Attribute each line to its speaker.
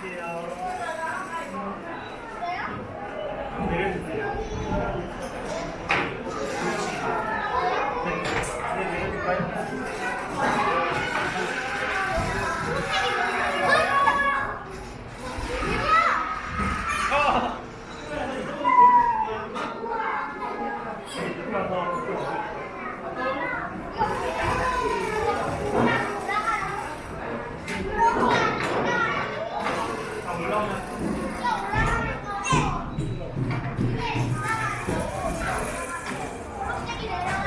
Speaker 1: 내려주세요. 네, 내려요 올라가는 올라가는
Speaker 2: 거. 거. 갑자기 내려.